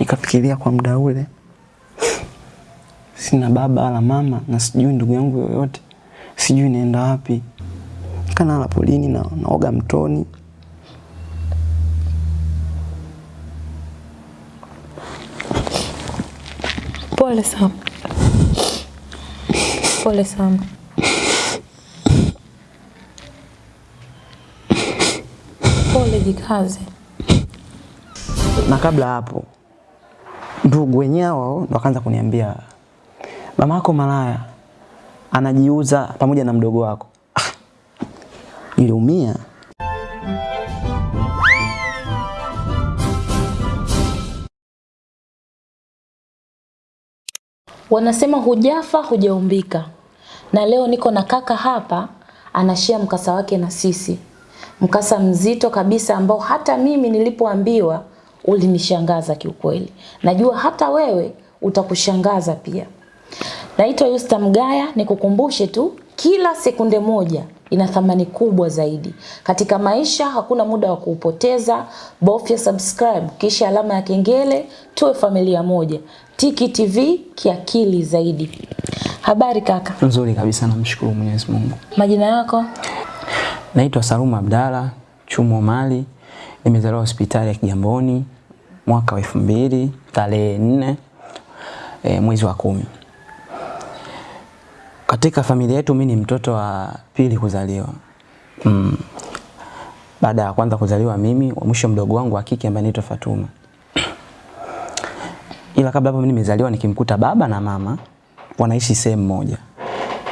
Nikafikiria kwa muda ule sina baba wala mama na sijui ndugu yangu yoyote, sijui naenda wapi. Kanala polini na naoga mtoni. Pole sana. Pole sana. Pole jikaze. Na kabla hapo ndugu wenyewe wao ndo wakaanza kuniambia mama yako malaya anajiuza pamoja na mdogo wako. Ah, Niliumia. Wanasema hujafa hujaumbika, na leo niko na kaka hapa anashia mkasa wake na sisi, mkasa mzito kabisa ambao hata mimi nilipoambiwa ulinishangaza kiukweli. Najua hata wewe utakushangaza pia. Naitwa Yusta Mgaya, nikukumbushe tu kila sekunde moja ina thamani kubwa zaidi. Katika maisha hakuna muda wa kuupoteza. Bofya subscribe kisha alama ya kengele, tuwe familia moja. Tiki TV kiakili zaidi. Habari kaka, Nzuri kabisa namshukuru Mwenyezi Mungu. majina yako? Naitwa Saluma Abdalla Chumo Mali. Nimezaliwa hospitali ya Kigamboni mwaka wa elfu mbili tarehe nne e, mwezi wa kumi. Katika familia yetu mimi ni mtoto wa pili kuzaliwa. Mm. Baada ya kwanza kuzaliwa mimi, mwisho mdogo wangu wa kike ambaye anaitwa Fatuma. Ila kabla hapo mimi nimezaliwa nikimkuta baba na mama wanaishi sehemu moja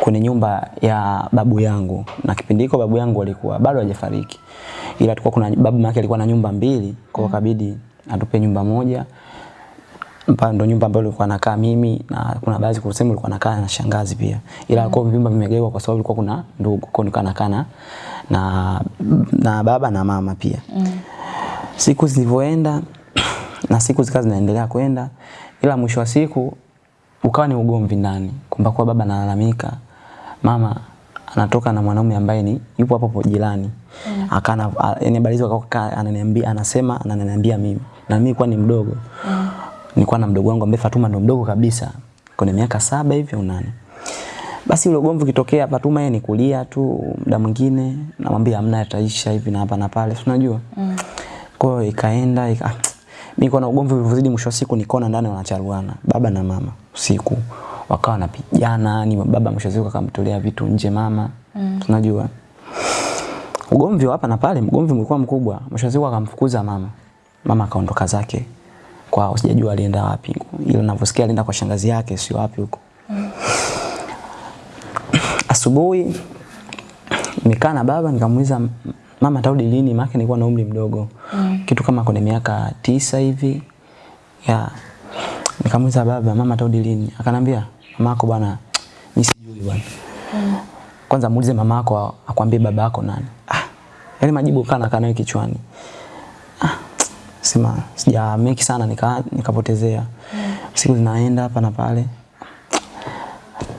kwenye nyumba ya babu yangu, na kipindi hiko babu yangu alikuwa bado hajafariki, ila tulikuwa kuna babu yake alikuwa na nyumba mbili, kwa kabidi atupe nyumba moja mpa ndo nyumba ambayo nilikuwa nakaa mimi na kuna baadhi kwa sehemu nilikuwa nakaa na shangazi pia. Ila mm. kwa vyumba vimegawa kwa sababu ilikuwa kuna ndugu, kwa nilikuwa nakaa na na na baba na mama pia. Mm. Siku zilivyoenda na siku zikazi zinaendelea kwenda, ila mwisho wa siku ukawa ni ugomvi ndani, kwamba kwa baba analalamika, mama anatoka na mwanaume ambaye ni yupo hapo jirani. Mm. Akana yani habari hizo akakaa ananiambia anasema ananiambia mimi. Na mimi kwa ni mdogo. Mm. Nilikuwa na mdogo wangu ambaye Fatuma ndo mdogo kabisa. Kwa miaka saba hivi au nane. Basi ule ugomvi ukitokea Fatuma yeye ni kulia tu muda mwingine namwambia hamna yataisha hivi na hapa na pale. Unajua? Mm. Kwa hiyo ikaenda ika mimi kwa na ugomvi ulivyozidi mwisho wa siku nikaona ndani wanacharuana baba na mama usiku wakawa wanapigana ni baba mwisho wa siku akamtolea vitu nje mama mm. tunajua ugomvi hapa na pale mgomvi ulikuwa mkubwa mwisho siku akamfukuza mama mama akaondoka zake. Kwao sijajua alienda wapi. Ila ninavyosikia alienda kwa shangazi yake sio wapi huko. Asubuhi nimekaa na baba nikamuuliza mama atarudi lini? Maana nilikuwa na umri mdogo. Mm. kitu kama kwenye miaka tisa hivi. Ya. Nikamuuliza baba mama atarudi lini? Akanambia mama yako bwana mimi sijui bwana. Mm. kwanza muulize mama yako akwambie baba yako nani. Ah yale majibu kana kana kichwani sema sija make sana nika nikapotezea mm. siku zinaenda hapa na pale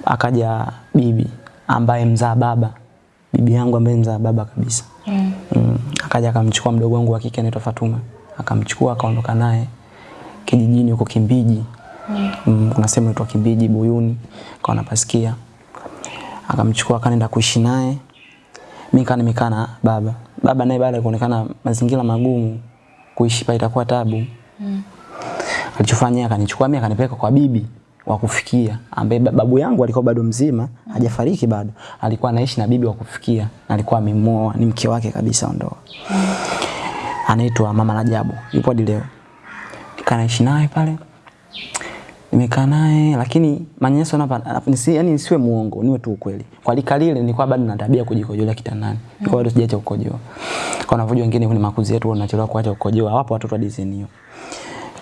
akaja bibi ambaye mzaa baba bibi yangu ambaye mzaa baba kabisa mm. Mm. akaja akamchukua mdogo wangu wa kike anaitwa Fatuma akamchukua akaondoka naye kijijini huko Kimbiji mm. Mm, kuna sehemu inaitwa Kimbiji Buyuni kwa anapasikia. akamchukua akaenda kuishi naye mimi kana nimekaa na baba baba naye baada ya kuonekana mazingira magumu kuishi pale itakuwa tabu. Mm. alichofanya akanichukua mimi akanipeleka kwa bibi wa kufikia ambaye babu yangu alikuwa bado mzima hajafariki bado. Alikuwa anaishi na bibi wa kufikia na alikuwa amemoa ni mke wake kabisa ndoa. Anaitwa mama Rajabu yupo hadi leo nikanaishi naye pale nimekaa naye lakini manyanyaso hapa nisi yani nisiwe muongo niwe tu ukweli. Kwa lika lile nilikuwa bado na tabia kujikojolea kitandani. Kwa bado sijaacha kukojoa. Kwa unavyojua wengine kwenye makuzi yetu wanachelewa kuacha kukojoa. Wapo watoto wa design hiyo.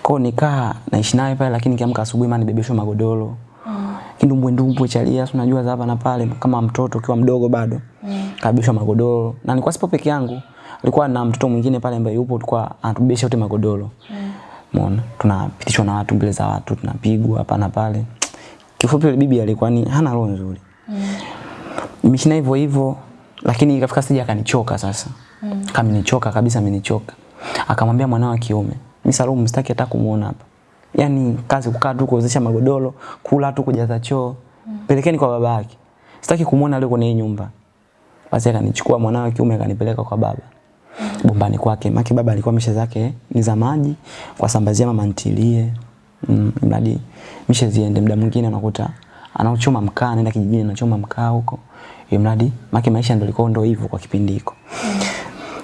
Kwa nikaa naishi naye pale lakini kiamka asubuhi maana nibebeshwa magodoro. Mm. kindumbwe ndumbwe chalia unajua za hapa na pale kama mtoto ukiwa mdogo bado mm. kabishwa magodoro. Na nilikuwa sipo peke yangu. Alikuwa na mtoto mwingine pale ambaye yupo tulikuwa anatubebesha wote magodoro. Mm. Umeona? Tunapitishwa na watu mbele za watu, tunapigwa hapa na pale. Kifupi yule bibi alikuwa ni hana roho nzuri. Mm. Nimeshina hivyo hivyo lakini ikafika sija akanichoka sasa. Mm. Kama nichoka kabisa amenichoka. Akamwambia mwanao wa kiume, "Mimi Salum msitaki hata kumuona hapa." yani kazi kukaa tu kuozesha magodoro, kula tu kujaza choo. Mm. Pelekeni kwa baba yake. Sitaki kumuona leo kwenye nyumba. Basi akanichukua mwanao wa kiume akanipeleka kwa baba. Bombani kwake. Maki baba alikuwa mishe zake ni za maji kwa sambazia mama ntilie. Mm, mradi mishe ziende muda mwingine unakuta anauchoma mkaa anaenda kijijini anachoma mkaa huko. Mradi maki maisha ndio ilikuwa ndio hivyo kwa kipindi hiko.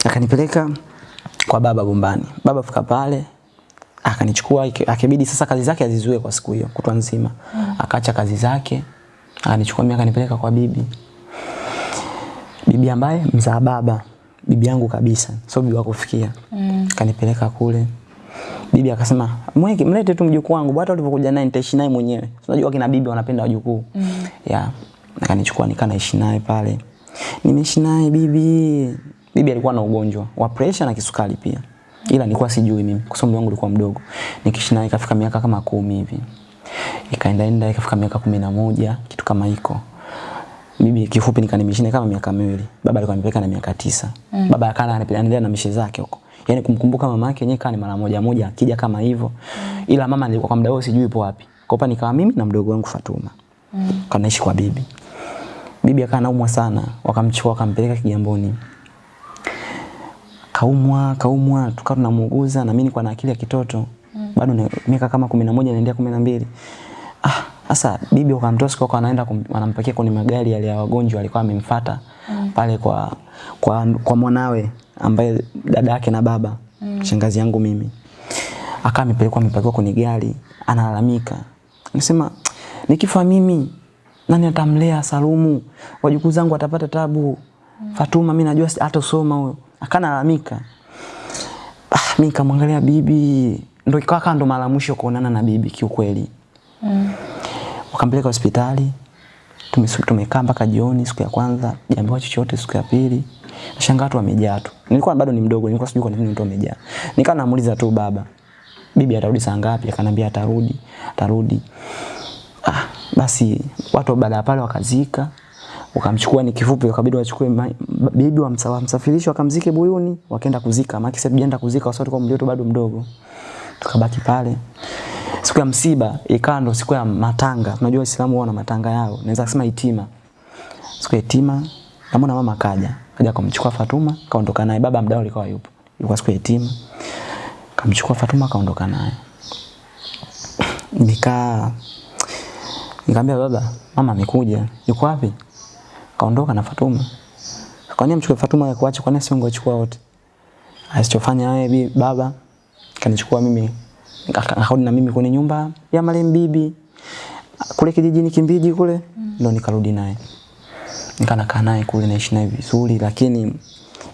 Akanipeleka kwa baba Bombani. Baba fika pale akanichukua akibidi sasa kazi zake azizue kwa siku hiyo kutwa nzima. Mm. Akaacha kazi zake akanichukua mimi akanipeleka kwa bibi. Bibi ambaye mzaa baba, bibi yangu kabisa, sio bibi wako fikia. Mm. Kanipeleka kule. Bibi akasema, "Mweke mlete tu mjukuu wangu, hata ulivyokuja naye nitaishi naye mwenyewe." Unajua kina bibi wanapenda wajukuu. Mm. Yeah. Akanichukua nikaa naishi naye pale. Nimeishi naye bibi. Bibi alikuwa na ugonjwa wa pressure na kisukari pia. Ila nilikuwa sijui mimi kwa sababu wangu ulikuwa mdogo. Nikiishi naye ikafika miaka kama kumi hivi. Ikaenda enda ikafika miaka kumi na moja kitu kama hiko. Bibi kifupi nikanimishine kama miaka miwili. Baba alikuwa amepeleka na miaka tisa. Mm. Baba akana anaendelea na mishe zake huko. Yaani kumkumbuka mama yake yenyewe kani mara moja moja akija kama hivyo. Mm. Ila mama nilikuwa kwa muda huo sijui ipo wapi. Kwa hapa nikawa mimi na mdogo wangu Fatuma. Mm. Kanaishi kwa bibi. Bibi akawa anaumwa sana, wakamchukua wakampeleka Kigamboni. Kaumwa, kaumwa, tukawa tunamuuguza na mimi nilikuwa na akili ya kitoto. Mm. Bado miaka kama 11 naendea 12. Sasa bibi ukamtoa siku kwa anaenda wanampakia kwenye magari yale ya wagonjwa alikuwa amemfuata mm. pale kwa kwa kwa mwanawe ambaye dada yake na baba mm. shangazi yangu mimi. Akawa amepelekwa amepakiwa kwenye gari, analalamika. Anasema nikifa mimi nani atamlea Salumu? Wajukuu zangu watapata tabu. Mm. Fatuma mimi najua hata usoma huyo. Akanalalamika. Ah, mimi nikamwangalia bibi. Ndio ikawa ndo mara mwisho kuonana na bibi kiukweli. Mm. Wakampeleka hospitali. Tumekaa mpaka jioni siku ya kwanza, jambo chochote siku ya pili. Nashangaa watu wamejaa tu. Nilikuwa bado ni mdogo, nilikuwa sijui kwa nini watu wamejaa. Nikawa namuuliza tu baba, bibi atarudi saa ngapi? Akanambia atarudi, atarudi. Ah, basi watu baada ya pale wakazika wakamchukua ni kifupi wakabidi wachukue bibi wamsafirishe wakamzike Buyuni wakaenda kuzika maana sasa tujaenda kuzika kwa sababu mlio bado mdogo tukabaki pale siku ya msiba ikawa ndo siku ya matanga. Unajua waislamu wana matanga yao. Naweza kusema itima. Siku ya itima namwona mama kaja kaja kumchukua Fatuma kaondoka naye. Baba mdao alikuwa yupo ilikuwa siku ya itima. Kamchukua Fatuma kaondoka naye. Nikaa Nikamwambia baba, mama amekuja. Yuko wapi? Kaondoka na Fatuma. Kwa nini mchukue Fatuma ya kuacha? Kwa nini sio ungechukua wote? Asichofanya wewe baba kanichukua mimi akarudi na mimi kwenye nyumba ya marehemu bibi kule kijijini Kimbiji kule mm. ndo nikarudi naye. Nikanakaa naye kule naishi naye vizuri lakini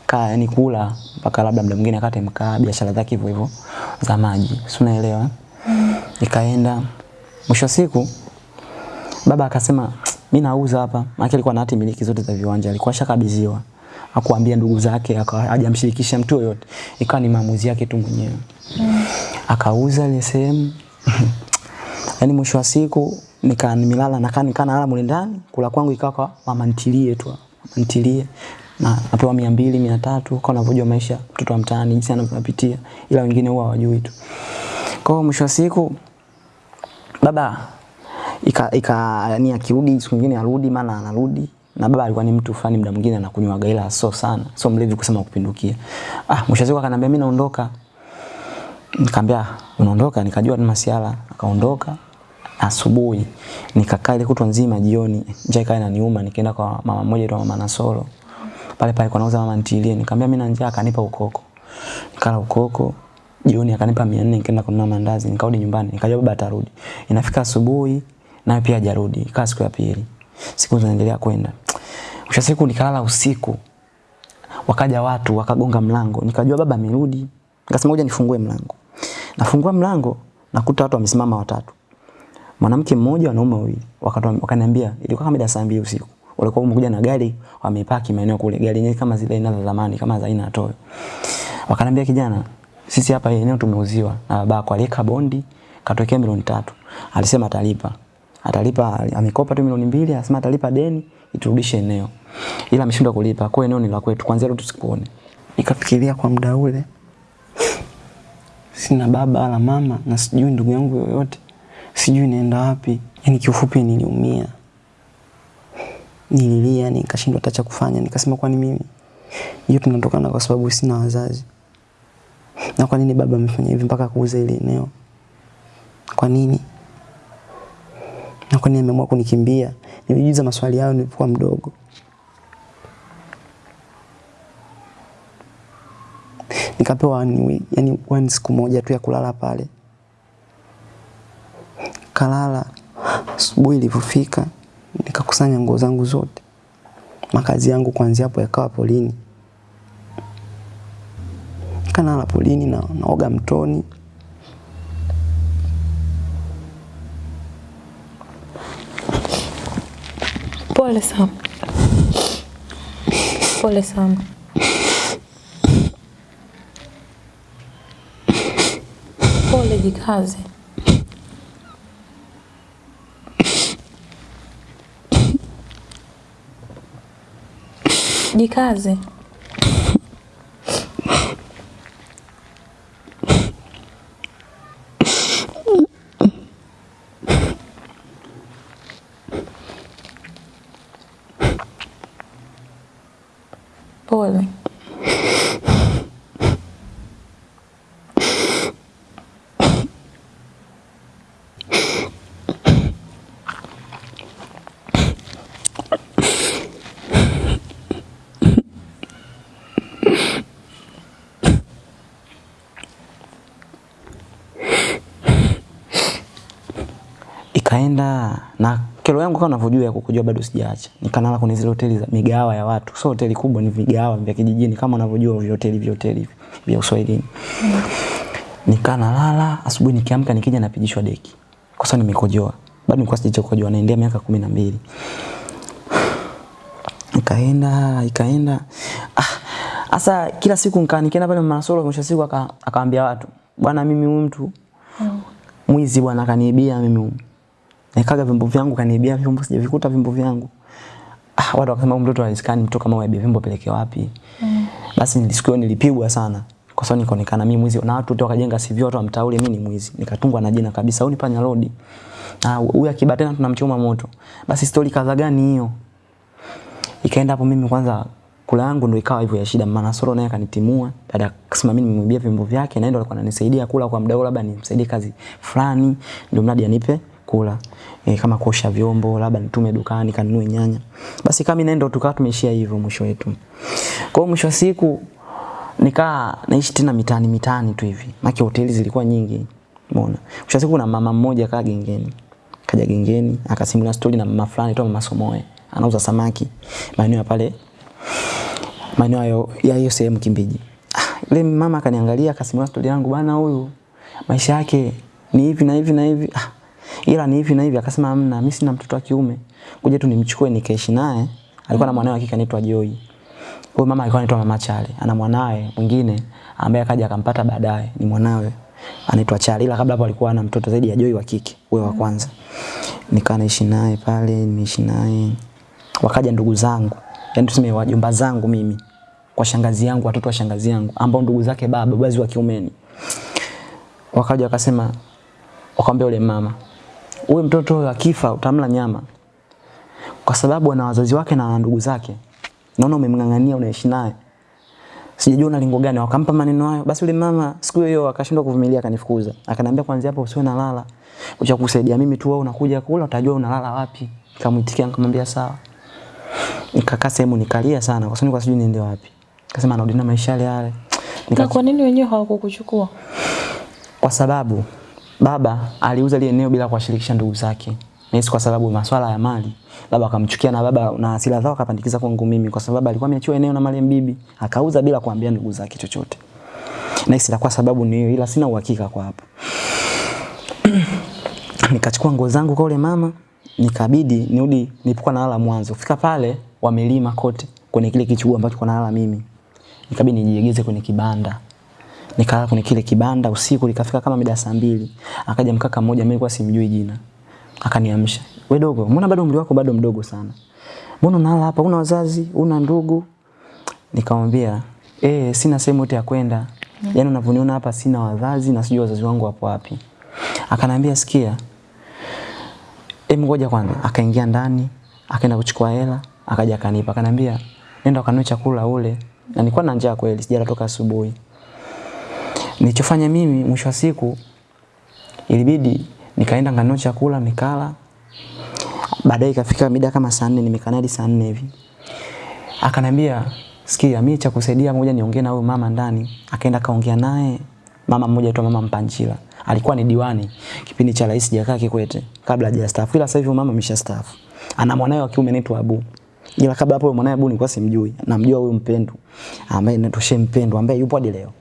kaa yani kula mpaka labda muda mwingine akate mkaa biashara zake hivyo hivyo za maji. Si unaelewa? Mm. Nikaenda mwisho siku baba akasema mimi nauza hapa maana alikuwa na hati miliki zote za viwanja alikuwa shakabidhiwa akuambia ndugu zake hajamshirikisha mtu yoyote ikawa ni maamuzi yake tu mwenyewe. Akauza ile sehemu. Yani mwisho wa siku nika nimelala nakaa nikaa nalala mule ndani. Kula kwangu ikawa kwa mama ntilie tu mama ntilie. Na napewa 200 300 kwa unavyojua maisha mtoto wa mtaani jinsi anavyopitia ila wengine huwa hawajui tu. Kwa mwisho wa siku baba ika, ika yani akirudi siku nyingine arudi maana anarudi. Na baba alikuwa ni mtu fulani muda mwingine anakunywa gaila so sana so mlevi kusema kupindukia. Ah mwisho wa siku akaniambia mimi naondoka nikamwambia unaondoka? Nikajua ni masiala. Akaondoka asubuhi. Nikakaa ile kutwa nzima jioni. Njaa ikawa inaniuma nikaenda kwa mama mmoja tu mama Nasoro. Pale pale kwa nauza mama ntilie nikamwambia mimi na njaa. Akanipa ukoko. Nikala ukoko. Jioni akanipa 400 nikaenda kununua mandazi. Nikarudi nyumbani. Nikajua baba atarudi. Inafika asubuhi naye pia hajarudi. Ikawa siku ya pili. Siku zinaendelea kwenda. Mwisho siku nikalala usiku. Wakaja watu wakagonga mlango. Nikajua baba amerudi nikasema ngoja nifungue mlango. Nafungua mlango nakuta watu wamesimama watatu. Mwanamke mmoja wanaume wawili wakaniambia ilikuwa kama mida saa mbili usiku. Walikuwa wamekuja na gari wamepaki maeneo kule. Gari yenyewe kama zile aina za zamani kama za aina ya Toyo. Wakaniambia kijana sisi hapa eneo tumeuziwa na babako aliweka bondi katokea milioni tatu. Alisema atalipa. Atalipa amekopa tu milioni mbili anasema atalipa deni iturudishe eneo. Ila ameshindwa kulipa. Kwa eneo ni la kwetu kwanza leo tusikuone. Nikafikiria kwa muda ule sina baba wala mama na sijui ndugu yangu yoyote, sijui naenda wapi. Yani kiufupi niliumia, nililia, nikashindwa hata cha kufanya. Nikasema kwani mimi hiyo tunatokana kwa sababu sina wazazi, na kwa nini baba amefanya hivi mpaka kuuza ile eneo? Kwa nini? Na kwa nini ameamua kunikimbia? Nilijiuliza maswali hayo nilipokuwa mdogo. Nikapewa one, yani one siku moja tu ya kulala pale. Kalala, asubuhi ilivyofika nikakusanya nguo zangu zote. Makazi yangu kuanzia hapo yakawa polini. Kanala polini na naoga mtoni. Pole sana. Pole sana. Pole, jikaze. Jikaze. Pole. Ikaenda na kero yangu kama unavyojua ya kukujua bado sijaacha. Nikalala kwenye zile hoteli za migawa ya watu. Sio hoteli kubwa, ni vigawa vya kijijini kama unavyojua vya hoteli vya hoteli vya Uswahilini. Mm. Nikaa asubuhi nikiamka nikija napigishwa deki. Kwa sababu nimekojoa. Bado nilikuwa sijacha kukojoa, naendea miaka kumi na mbili. Ikaenda, ikaenda. Ah, Asa kila siku nikaa nikienda pale Manasoro mwisho siku aka- akaambia watu, bwana mimi huyu mtu mwizi bwana akaniibia mimi huyu. Nikaga vyombo vyangu kaniibia vyombo sijavikuta vyombo vyangu. Ah, watu wakasema mtoto haiskani mtoto kama wewe vyombo peleke wapi? Mm. Basi nilisikia nilipigwa sana. Kwa sababu nikaonekana mimi mwizi na watu wakajenga CV watu wamtaule mimi ni mwizi. Nikatungwa na jina kabisa, au ni panya road. na huyu akiba tena tunamchoma moto. Basi story kaza gani hiyo? Ikaenda hapo mimi kwanza kula yangu ndo ikawa hivyo ya shida. Maana Soro naye akanitimua. Dada akasema mimi nimemwibia vyombo vyake na ndio alikuwa ananisaidia kula kwa mdau, labda nimsaidie kazi fulani ndio mradi anipe kula. E, kama kuosha vyombo, labda nitume dukani kanunue nyanya. Basi kama mimi tukawa tumeishia hivyo mwisho wetu. Kwa hiyo mwisho wa siku nikaa naishi tena mitaani mitaani tu hivi. Maki hoteli zilikuwa nyingi. Umeona? Mwisho wa siku kuna mama mmoja kaa gengeni. Kaja gengeni akasimulia story na mama fulani tu mama Somoe. Anauza samaki maeneo pale maeneo hayo ya hiyo sehemu Kimbiji. Ah, yule mama akaniangalia akasimulia story yangu bana huyu maisha yake ni hivi na hivi na hivi. Ah, ila ni hivi na hivi akasema hamna mimi sina mtoto wa kiume. kuja tu nimchukue nikaishi naye. Alikuwa na mwanae wa kike anaitwa Joy. Huyo mama alikuwa anaitwa Mama Chale. Ana mwanawe mwingine ambaye akaja akampata baadaye ni mwanawe anaitwa Chale. Ila kabla hapo alikuwa ana mtoto zaidi ya Joy wa kike, huyo wa kwanza. Nikaa naishi naye pale, nimeishi naye. Wakaja ndugu zangu. Yaani tuseme wajomba zangu mimi kwa shangazi yangu, watoto wa shangazi yangu ambao ndugu zake baba, babazi wa kiumeni. Wakaja wakasema wakamwambia yule mama, "Huyu mtoto akifa utamla nyama." Kwa sababu ana wazazi wake na ndugu zake. Naona umemng'ang'ania unaishi naye. Sijajua una lingo gani. Wakampa maneno hayo. Basi yule mama siku hiyo akashindwa kuvumilia akanifukuza. Akaniambia kuanzia hapo usiwe nalala. Kuja kusaidia mimi tu wewe unakuja kula utajua unalala wapi. Nikamwitikia nikamwambia sawa. Nikakaa sehemu nikalia sana kwa sababu kwa sijui niende wapi. Akasema anarudi na maisha yale yale. Na Nika, kwa nini wenyewe hawakukuchukua? kwa sababu baba aliuza ile eneo bila kuwashirikisha ndugu zake. Nahisi kwa sababu maswala ya mali. Baba akamchukia na baba na hasira zao akapandikiza kwangu mimi kwa sababu alikuwa ameachiwa eneo na mali bibi. Akauza bila kuambia ndugu zake chochote. Nahisi kwa sababu ni hiyo ila sina uhakika kwa hapo. Nikachukua nguo zangu kwa yule mama, nikabidi nirudi nilipokuwa nalala mwanzo. Fika pale wamelima kote kwenye kile kichuguu ambacho kwa nalala mimi. Nikabidi nijiegeze kwenye kibanda. Nikalala kwenye kile kibanda usiku likafika kama mida saa mbili. Akaja mkaka mmoja mimi nilikuwa simjui jina. Akaniamsha. Wewe dogo, mbona bado umri wako bado mdogo sana? Mbona unalala hapa? Una wazazi, una ndugu? Nikamwambia, "Eh, sina sehemu yote ya kwenda. Yaani unavyoniona hapa sina wazazi na sijui wazazi wangu wapo wapi. Akanambia sikia. Em ngoja kwanza. Akaingia ndani, akaenda kuchukua hela, akaja akanipa. Akanambia nenda ukanunue chakula ule. Na nilikuwa na njaa kweli, sijala toka asubuhi. Nilichofanya mimi mwisho wa siku ilibidi nikaenda nganunua chakula nikala. Baadaye ikafika mida kama saa 4 nimekaa hadi saa 4 hivi. Akanambia sikia mimi cha kusaidia moja niongee na huyo mama ndani. Akaenda kaongea naye mama mmoja tu mama Mpanjila. Alikuwa ni diwani kipindi cha Rais Jakaya Kikwete kabla hajastaafu. Ila sasa hivi mama ameshastaafu. Ana mwanae wa kiume anaitwa Abu. Ila kabla hapo mwanae Abu nilikuwa simjui. Namjua huyo Mpendu ambaye anatoshe Mpendu ambaye yupo hadi leo.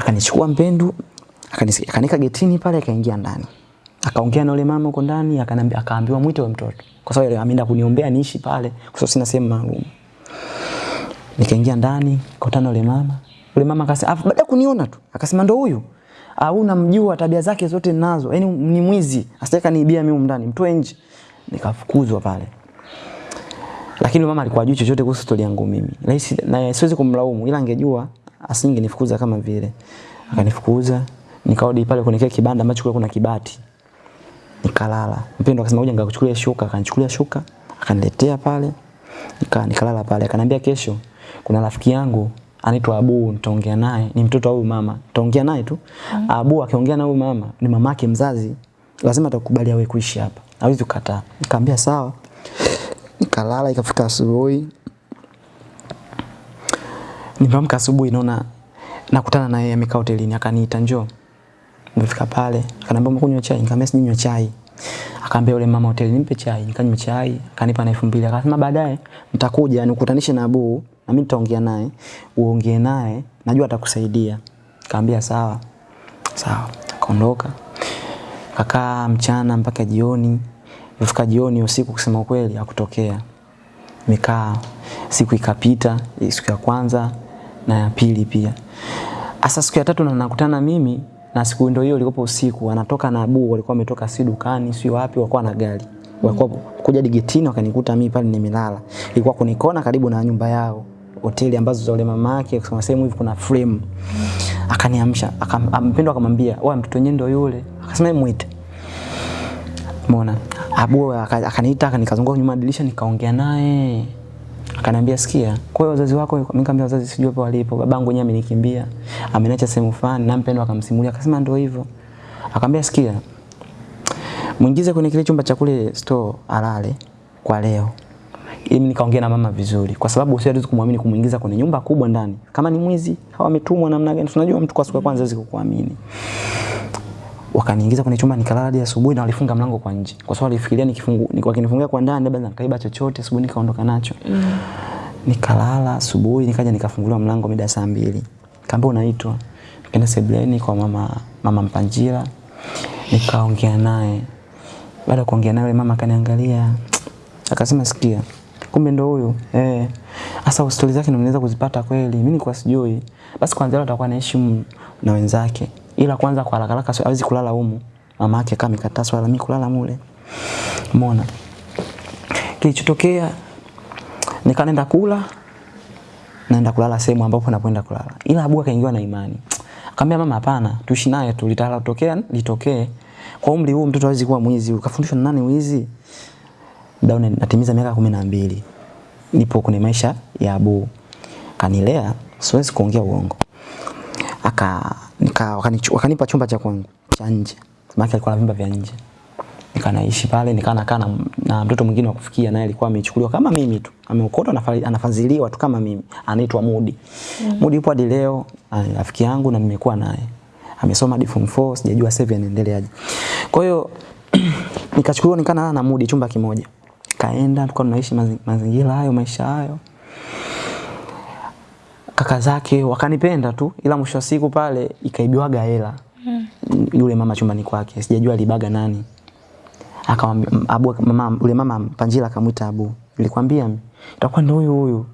Akanichukua Mpendu akanika getini pale akaingia ndani. Akaongea na yule mama huko ndani akanambia akaambiwa mwite wa mtoto. Kwa sababu ameenda kuniombea niishi pale kwa sababu sina sehemu maalum. Nikaingia ndani, kukutana yule mama. Yule mama akasema, "Afu baada kuniona tu, akasema ndo huyu." Au namjua tabia zake zote nazo yani ni mwizi. Asitaka niibia mimi ndani, mtoe nje. Nikafukuzwa pale. Lakini mama alikuwa hajui chochote kuhusu story yangu mimi. Na siwezi kumlaumu ila angejua asingenifukuza kama vile. Akanifukuza, nikarudi pale kwenye kile kibanda ambacho kulikuwa kuna kibati. Nikalala. Mpendo akasema uje ngakuchukulia shuka, akanichukulia shuka, akaniletea pale. Nika nikalala pale. Akaniambia kesho kuna rafiki yangu anaitwa Abu, nitaongea naye, ni mtoto wa huyu mama. Nitaongea naye tu. Mm. Abu akiongea na huyu mama, ni mamake mzazi. Lazima atakubali awe kuishi hapa. Hawezi kukataa. Nikamwambia sawa. Nikalala ikafika asubuhi. Nimeamka asubuhi naona nakutana na yeye amekaa hotelini akaniita njoo. Nimefika pale, akaniambia umekunywa chai? Nikamwambia sinywa chai. Akaambia yule mama hoteli nimpe chai, nikanywa chai, akanipa na 2000. Akasema baadaye nitakuja nikutanishe na Abu na mimi nitaongea naye, uongee naye, najua atakusaidia. Kaambia sawa. Sawa. Akaondoka. Kakaa mchana mpaka jioni. Ifika jioni usiku kusema kweli hakutokea. Nikaa siku ikapita, siku ya kwanza na ya pili pia. Asa siku ya tatu na nakutana mimi na siku ndio hiyo ilikopo usiku anatoka na Abu walikuwa wametoka si dukani si wapi walikuwa na gari. Walikuwa kuja digetini wakanikuta mimi pale nimelala. Ilikuwa kunikona karibu na nyumba yao. Hoteli ambazo za ule mama yake kusema sehemu hivi kuna frame. Akaniamsha, akampendwa akamwambia, "Wewe mtoto wenyewe ndio yule." Akasema muite. Umeona? Abu akaniita akanikazunguka nyuma dirisha nikaongea naye. Akaniambia sikia, kwa hiyo wazazi wako, nikamwambia wazazi sijui hapo walipo. Babangu mwenyewe amenikimbia. Ameniacha sehemu fulani na mpendo akamsimulia. Akasema ndio hivyo. Akamwambia sikia. Muingize kwenye kile chumba cha kule store alale kwa leo. Ili nikaongea na mama vizuri kwa sababu siwezi kumwamini kumuingiza kwenye nyumba kubwa ndani. Kama ni mwizi au ametumwa namna gani? Tunajua mtu kwa siku ya kwanza hawezi kukuamini. Wakaniingiza kwenye chumba nikalala hadi asubuhi na walifunga mlango kwa nje. Kwa sababu walifikiria nikifungu wakinifungia kwa ndani labda nikaiba chochote asubuhi nikaondoka nacho. Mm. Nikalala asubuhi nikaja nikafunguliwa mlango mida saa mbili. Kaambia unaitwa. Nikaenda sebleni kwa mama mama Mpanjira Nikaongea naye. Baada ya kuongea naye mama akaniangalia. Akasema sikia. Kumbe ndo huyu. Eh. hasa stori zake nimeweza kuzipata kweli. Mimi nilikuwa sijui. Basi kwanza leo atakuwa anaishi na wenzake ila kwanza kwa haraka haraka hawezi kulala humu. Mama yake kama mikataa swala mimi kulala mule. Umeona? Kilichotokea nikaenda kula naenda kulala sehemu ambapo napoenda kulala. Ila Abu akaingiwa na imani. Akamwambia mama hapana, tuishi naye tu litala kutokea litokee. Kwa umri huu mtoto hawezi kuwa mwizi. Ukafundishwa na nani wizi? Muda natimiza miaka 12. Nipo kwenye maisha ya Abu. Kanilea, siwezi kuongea uongo. Aka nika wakanipa chumba cha kwangu cha nje. Maana alikuwa na vyumba vya nje. Nikanaishi pale, nikaa nakaa na, na mtoto mwingine wa kufikia naye alikuwa amechukuliwa kama mimi tu. Ameokotwa anafadhiliwa tu kama mimi. Anaitwa Mudi. Mm. Mudi yupo hadi leo, rafiki yangu na nimekuwa naye. Amesoma hadi form 4, sijajua sasa anaendeleaje. Kwa hiyo nikachukuliwa nikaa na Mudi chumba kimoja. Kaenda tulikuwa tunaishi mazingira hayo, maisha hayo kaka zake wakanipenda tu, ila mwisho wa siku pale ikaibiwaga hela mm. yule mama chumbani kwake, sijajua alibaga nani. Akamwambia Abu, mama yule mama Panjila akamwita Abu, nilikwambia itakuwa ndio huyu huyu.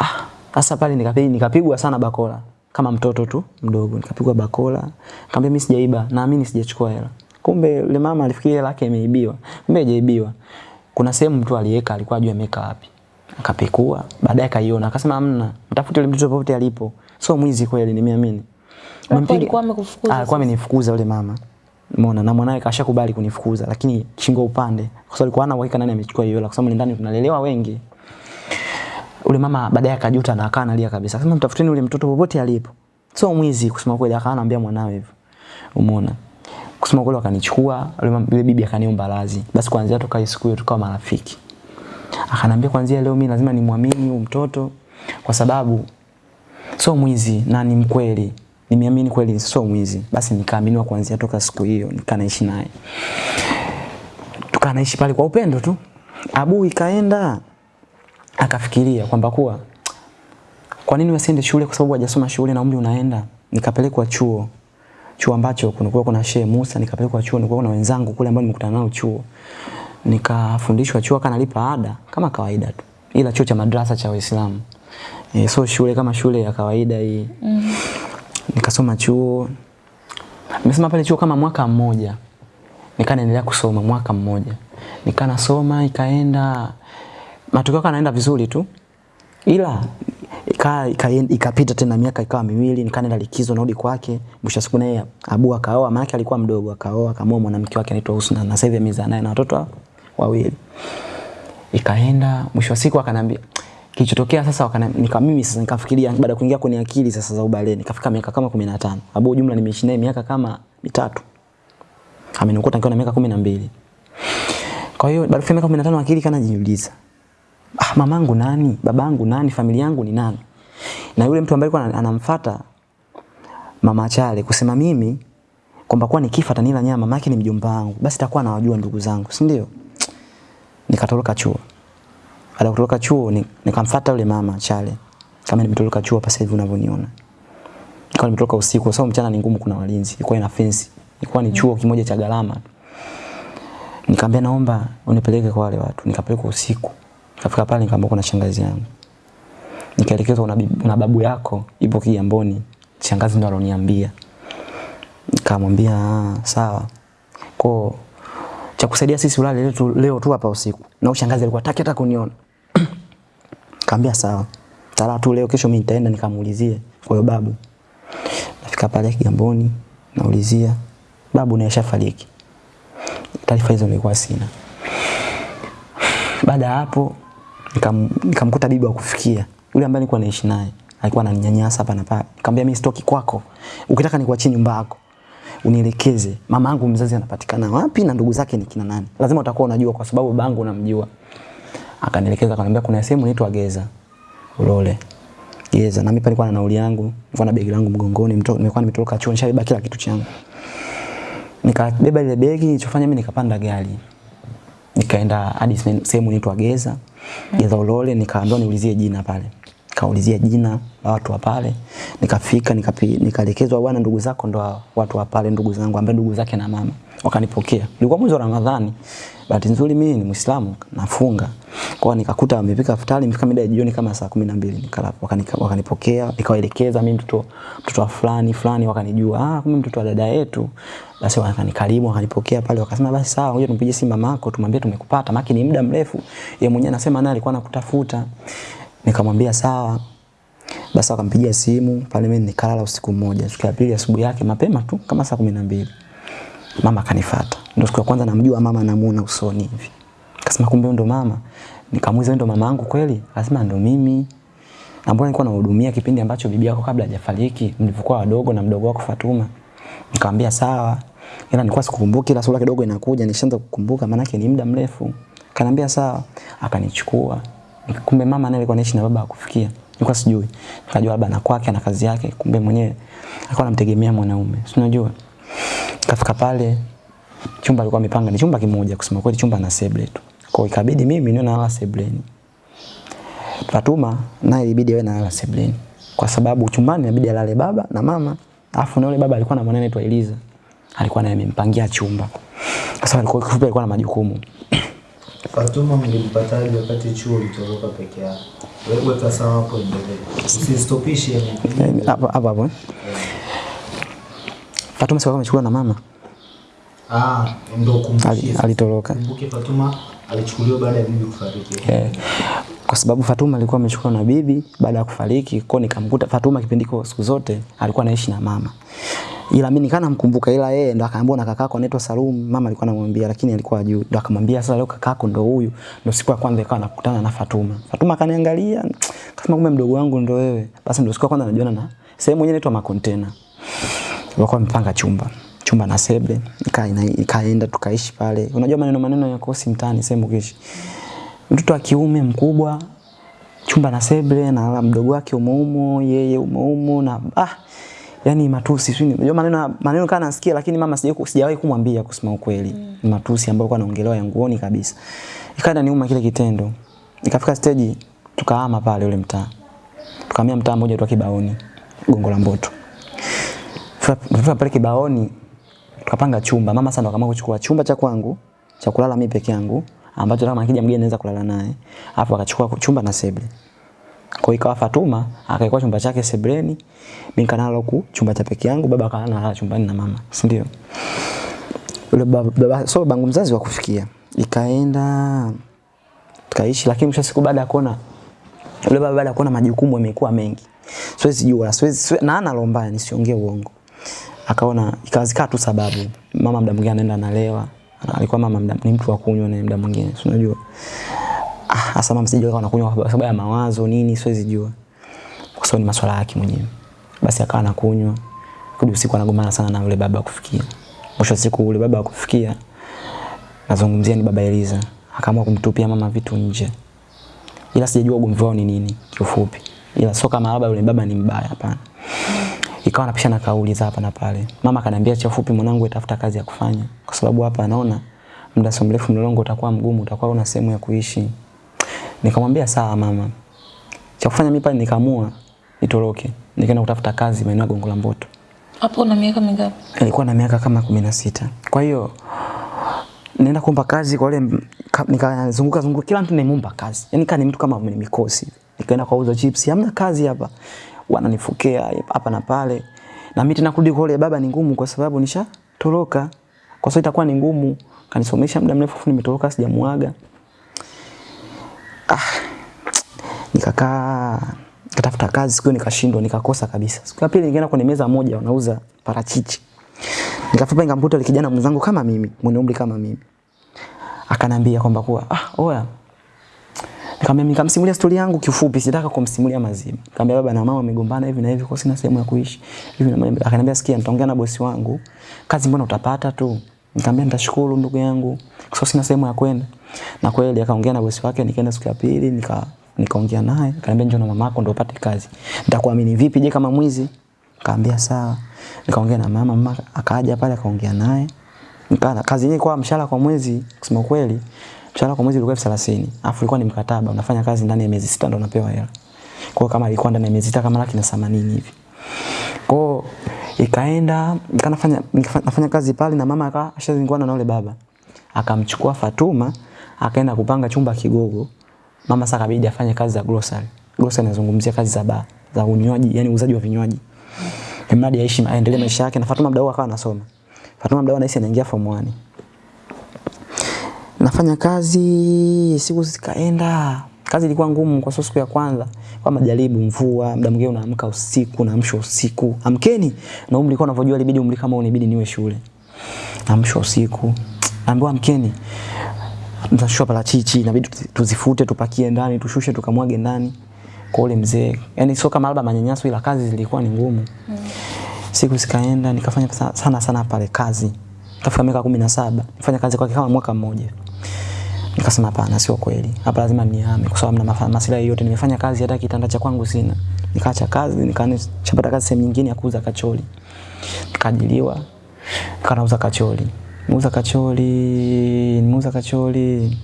Ah, sasa pale nikapigwa nikapigwa sana bakola kama mtoto tu mdogo, nikapigwa bakola. Nikamwambia mimi sijaiba, naamini sijachukua hela. Kumbe yule mama alifikiria hela yake imeibiwa, kumbe haijaibiwa. Kuna sehemu mtu aliweka, alikuwa ajua ameweka wapi akapekua baadaye kaiona akasema amna mtafute yule mtoto popote alipo. Sio mwizi kweli nimeamini. Alikuwa amekufukuza alikuwa amenifukuza yule mama. Umeona? Na mwanae kashakubali kunifukuza lakini shingo upande. Kwa sababu alikuwa hana uhakika nani amechukua hiyo hela kwa sababu ndani tunalelewa wengi. Ule mama baadaye akajuta na akaa analia kabisa. Akasema mtafuteni ule mtoto popote alipo. Sio mwizi kusema kweli akawa anaambia mwanawe hivyo. Umeona? Kusema kweli wakanichukua yule bibi akaniomba radhi. Basi kuanzia toka siku hiyo tukawa marafiki akanambia kwanzia leo mimi lazima nimwamini huyu mtoto kwa sababu sio mwizi na ni mkweli. Nimeamini kweli sio mwizi. Basi nikaaminiwa kuanzia toka siku hiyo nikanaishi naye. Tukanaishi pale kwa upendo tu. Abu ikaenda akafikiria kwamba kuwa kwa nini wasiende shule kwa sababu hajasoma shule na umri unaenda? Nikapelekwa chuo. Chuo ambacho kunakuwa kuna Shehe Musa nikapelekwa chuo nilikuwa na wenzangu kule ambao nimekutana nao chuo nikafundishwa chuo kanalipa ada kama kawaida tu ila chuo cha madrasa cha Waislamu e, so shule kama shule ya kawaida hii. Mm. nikasoma chuo. Nimesoma pale chuo kama mwaka mmoja. Nikaa naendelea kusoma mwaka mmoja. Nikaa nasoma ikaenda matokeo kanaenda vizuri tu. Ila ika- ika- ikapita tena miaka ikawa miwili nikaenda likizo narudi kwake. Mwisho siku naye abu akaoa maana alikuwa mdogo akaoa akamoa mwanamke wake anaitwa Husna na sasa hivi amezaa naye na watoto wawili. Ikaenda mwisho wa siku akanambia kilichotokea sasa wakana, nika mimi sasa nikafikiria baada ya kuingia kwenye akili sasa za ubale nikafika miaka kama 15 abu jumla nimeishi naye miaka kama mitatu. Amenikuta nikiwa na miaka 12 kwa hiyo baada ya miaka 15 akili kana jiuliza ah, mamangu nani, babangu nani, familia yangu ni nani? Na yule mtu ambaye alikuwa anamfuata mama Chale kusema mimi kwamba kwa nikifa tanila nyama, yake ni mjomba wangu, basi takuwa nawajua ndugu zangu, si ndio? Nikatoroka chuo. Baada kutoroka chuo ni- nikamfuata yule mama Chale kama nimetoroka chuo hapa sasa hivi unavyoniona. Nikawa nimetoka usiku kwa sababu mchana ni ngumu, kuna walinzi, ilikuwa ina fence, ilikuwa ni chuo kimoja cha gharama. Nikamwambia naomba unipeleke kwa wale watu. Nikapelekwa usiku. Nikafika pale nikamwambia kuna shangazi yangu. Nikaelekezwa una, una babu yako ipo Kigamboni. Shangazi ndo aloniambia. Nikamwambia "Ah, sawa. Kwa cha kusaidia sisi ulale leo leo tu hapa usiku. Na ushangazi shangazi alikuwa hataki hata kuniona. Kaambia sawa. Tala tu leo kesho mimi nitaenda nikamuulizie kwa hiyo babu. Nafika pale Kigamboni naulizia babu naye ashafariki. Taarifa hizo nilikuwa sina. Baada hapo nikamkuta nika bibi wa kufikia yule ambaye nilikuwa naishi naye alikuwa ananinyanyasa hapa na pale. Nikamwambia mimi sitoki kwako. Ukitaka nikuachie nyumba yako unielekeze mama yangu mzazi anapatikana wapi na ndugu zake ni kina nani. Lazima utakuwa unajua kwa sababu babangu unamjua. Akanielekeza akaniambia kuna sehemu inaitwa Geza. Ulole. Geza na mimi nilikuwa na nauli yangu, nilikuwa na begi langu mgongoni, nimekuwa nimetoka chuo nishabeba kila kitu changu. Nikabeba ile begi, nilichofanya mimi nikapanda gari nikaenda hadi sehemu inaitwa Geza Geza Ulole, nikaambiwa niulizie jina pale, nikaulizia jina la watu wa pale, nikafika nikaelekezwa, bwana, ndugu zako ndo watu wa pale, ndugu zangu, ambaye ndugu zake na mama wakanipokea. Ilikuwa mwezi wa Ramadhani, bahati nzuri mimi ni Muislamu, nafunga kwa nikakuta wamepika futari mfika mida ya jioni kama saa kumi na mbili nikala wakanika- wakanipokea, nikawaelekeza mimi mtoto mtoto wa fulani fulani, wakanijua ah, kumbe mtoto wa dada yetu. Basi wakanikarimu, wakanipokea pale, wakasema basi sawa, ngoja tumpige simu mama yako, tumwambie tumekupata, maki ni muda mrefu. Yeye mwenyewe anasema naye alikuwa anakutafuta. Nikamwambia sawa. Basi akampigia simu pale, mimi nikalala usiku mmoja. Siku ya pili asubuhi yake mapema tu kama saa kumi na mbili mama kanifuata. Ndio siku ya kwanza namjua mama, namuona usoni hivi. Akasema kumbe ndo mama. Nikamuuliza ndo mama yangu kweli? Akasema ndo mimi. Na mbona nilikuwa nahudumia kipindi ambacho bibi yako kabla hajafariki, mlivyokuwa wadogo na mdogo wako Fatuma. Nikamwambia sawa. Ila nilikuwa sikukumbuki, ila sura kidogo inakuja, nishaanza kukumbuka maana ni muda mrefu. kanambia sawa. Akanichukua. Kumbe mama naye alikuwa anaishi na baba akufikia. Nilikuwa sijui. Nikajua labda na kwake na kazi yake, kumbe mwenyewe alikuwa anamtegemea mwanaume. Si unajua? Kafika pale chumba alikuwa amepanga ni chumba kimoja kusema kweli chumba na sebule tu. Kwa ikabidi mimi niwe nalala sebuleni Fatuma naye ilibidi awe nalala sebuleni Kwa sababu chumbani inabidi alale baba na mama. afu na yule baba alikuwa na mwanae anaitwa Eliza. Alikuwa naye amempangia chumba. Sasa alikuwa alikuwa na majukumu. Fatuma mlimpataje wakati chuo ulitoroka peke yako? Wewe weka sawa hapo endelee. Usistopishe Eh, Hapo hapo hapo. eh. Fatuma sikuwa amechukuliwa na mama. Ah, ndio Ali- Alitoroka. Kumbuke Fatuma alichukuliwa baada ya bibi kufariki. Eh, kwa sababu Fatuma alikuwa amechukua na bibi baada ya kufariki, kwa nikamkuta Fatuma kipindiko siku zote alikuwa anaishi na mama. Ila mimi nikana mkumbuka ila yeye ndo akaambiwa na kakako anaitwa Salum, mama alikuwa anamwambia lakini alikuwa ajui. Ndo akamwambia sasa leo kakako ndo huyu. Ndo siku ya kwanza ikawa nakutana na Fatuma. Fatuma akaniangalia, akasema kumbe mdogo wangu ndo wewe. Basi ndo siku ya kwanza najiona na sehemu yenyewe inaitwa makontena. Walikuwa wamepanga chumba chumba na nika, ikaenda tukaishi pale. Unajua maneno maneno ya kosi mtaani sehemu kishi. Mtoto wa kiume mkubwa chumba na Sebre na mdogo wake umoumo yeye umoumo na ah yani matusi sio unajua maneno maneno kana nasikia lakini mama sijawahi sijawahi kumwambia kusema ukweli mm. matusi ambayo kwa naongelewa yanguoni kabisa ikaenda niuma kile kitendo ikafika stage tukahama pale ule mtaa tukahamia mtaa mmoja tu Kibaoni Gongo la Mboto tukafika pale Kibaoni tukapanga chumba. Mama ndo akaamua kuchukua chumba cha kwangu cha kulala mimi peke yangu ambacho kama akija mgeni anaweza kulala naye. Alafu akachukua chumba na seble. Kwa ikawa Fatuma akaikuwa chumba chake sebreni, mimi kanalo ku chumba cha peke yangu, baba akalala chumbani na mama, si ndio? Yule baba, so bangu mzazi wa kufikia. Ikaenda tukaishi, lakini mwisho siku baada ya kuona yule baba baada ya kuona majukumu yamekuwa mengi. Siwezi jua, siwezi siwe, na ana lomba nisiongee uongo. Akaona ikawazika tu sababu mama muda mwingine anaenda analewa. Alikuwa mama mda, ni mtu wa kunywa na muda mwingine, si unajua. Ah, hasa mama sijui kama anakunywa kwa sababu ya mawazo nini, siwezi jua. Kwa sababu ni masuala yake mwenyewe. Basi akawa anakunywa. Kudi usiku anagombana sana na yule baba kufikia. Mwisho siku yule baba kufikia nazungumzia ni baba Eliza. Akaamua kumtupia mama vitu nje. Ila sijajua ugomvi wao ni nini kiufupi. Ila sio kama labda yule baba ni mbaya hapana. Ikawa napishana kauli za hapa na pale. Mama akaniambia cha ufupi mwanangu atafuta kazi ya kufanya kwa sababu hapa anaona muda si mrefu mlolongo utakuwa mgumu, utakuwa una sehemu ya kuishi. Nikamwambia sawa mama. Cha kufanya mimi pale nikaamua nitoroke. Nikaenda kutafuta kazi maeneo ya Gongo la Mboto. Hapo una miaka mingapi? Nilikuwa na miaka kama kumi na sita. Kwa hiyo nenda kuomba kazi kwa wale nikazunguka zunguka kila mtu nimeomba kazi. Yaani kama ni mtu kama mwenye mikosi. Nikaenda kwa uza chips, hamna kazi hapa. Wananifukea hapa na pale. Na mimi tena kurudi kwa baba ni ngumu kwa sababu nishatoroka. Kwa sababu itakuwa ni ngumu. Kanisomesha muda mrefu nimetoroka sijamuaga. Ah. Nikakaa nikatafuta kazi siku nikashindwa nikakosa kabisa. Siku ya pili nikaenda kwenye meza moja wanauza parachichi. Nikafupa nikamkuta yule kijana mwenzangu kama mimi, mwenye umri kama mimi. Akanambia kwamba kuwa ah oya. Nikamwambia nikamsimulia stori yangu kifupi, sitaka kumsimulia mazima. Nikamwambia baba na mama wamegombana hivi na hivi kwa sina sehemu ya kuishi. Hivi na akaniambia sikia nitaongea na bosi wangu. Kazi mbona utapata tu? Nikamwambia nitashukuru ndugu yangu. Kwa sababu sina sehemu ya kwenda. Na kweli akaongea na bosi wake nikaenda siku ya pili nika nikaongea naye akaniambia njoo na mamako ndio upate kazi. Nitakuamini vipi je kama mwizi? Nikamwambia sawa. Nikaongea na mama, mama akaja pale akaongea naye. Nikana kazi yenyewe kwa mshahara kwa mwezi kusema kweli mshahara kwa mwezi ulikuwa elfu thelathini. Alafu ilikuwa ni mkataba unafanya kazi ndani ya miezi sita ndio unapewa hela. Kwa kama ilikuwa ndani ya miezi sita kama laki na themanini hivi. Kwa ikaenda nikanafanya nafanya kazi pale na mama akawa ashazingwana na yule baba. Akamchukua Fatuma akaenda kupanga chumba Kigogo. Mama sasa kabidi afanye kazi za grocery. Grocery nazungumzia kazi za bar, za unywaji, yani uuzaji wa vinywaji. Mradi aishi aendelee maisha yake na Fatuma mdau akawa anasoma. Fatuma mdau anaishi anaingia form 1. Nafanya kazi siku zikaenda. Kazi ilikuwa ngumu kwa siku ya kwanza kwa majaribu mvua, muda mwingine unaamka usiku, naamsha usiku. Amkeni. Na umri kwa unavyojua ilibidi umri kama unibidi niwe shule. Naamsha usiku. Naambiwa amkeni. Tunashusha parachichi, inabidi tuzifute, tupakie ndani, tushushe tukamwage ndani kwa ule mzee. Yani sio kama labda manyanyaso ila kazi zilikuwa ni ngumu. Mm. Siku zikaenda nikafanya sana sana pale kazi. Kafika miaka 17, nifanya kazi kwake kama mwaka mmoja. Nikasema hapana, sio kweli. Hapa lazima nihame kwa sababu na masuala yote nimefanya kazi hata kitanda cha kwangu sina. Nikaacha kazi, nikaanza kazi sehemu nyingine ya kuuza kacholi. Nikaajiliwa. kanauza kacholi. Nimeuza kacholi, muza kacholi.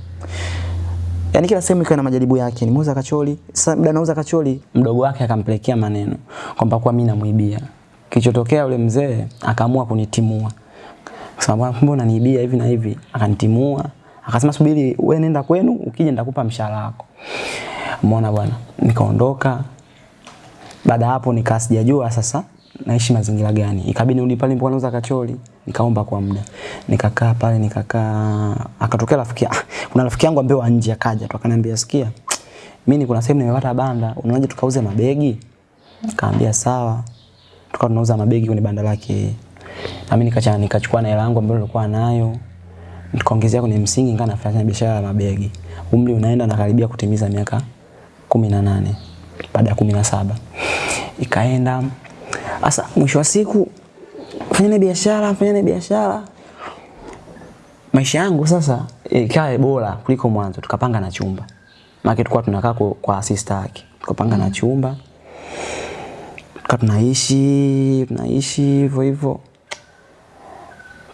Yaani kila sehemu ikawa na majaribu yake. Nimeuza kacholi. Sasa muda nauza kacholi, mdogo wake akampelekea maneno kwamba kwa mimi namuibia. Kilichotokea yule mzee akaamua kunitimua. Akasema mbona unaniibia hivi na hivi? Akanitimua. Akasema subiri wewe nenda kwenu, ukija nitakupa mshahara wako. Umeona bwana? Nikaondoka. Baada hapo nikasijajua sasa naishi mazingira gani. Ikabidi nirudi pale nilipokuwa nauza kacholi, nikaomba kwa muda. Nikakaa pale nikakaa akatokea rafiki ah, kuna rafiki yangu ambaye wa nje akaja tu akaniambia sikia mimi kuna sehemu nimepata banda, unaoje tukauze mabegi? Kaambia sawa. Tukawa tunauza mabegi kwenye banda lake. Na mimi nikacha nikachukua na hela yangu ambayo nilikuwa nayo. Nikaongezea kwenye msingi nikawa nafanya biashara ya mabegi. Umri unaenda na karibia kutimiza miaka 18 baada ya 17. Ikaenda sasa mwisho wa siku fanyeni biashara, fanyane biashara. Maisha yangu sasa ikae bora kuliko mwanzo. Tukapanga na chumba. Maana tulikuwa tunakaa kwa, kwa sister yake. Tukapanga mm. na chumba. Tukawa tunaishi, tunaishi hivyo hivyo.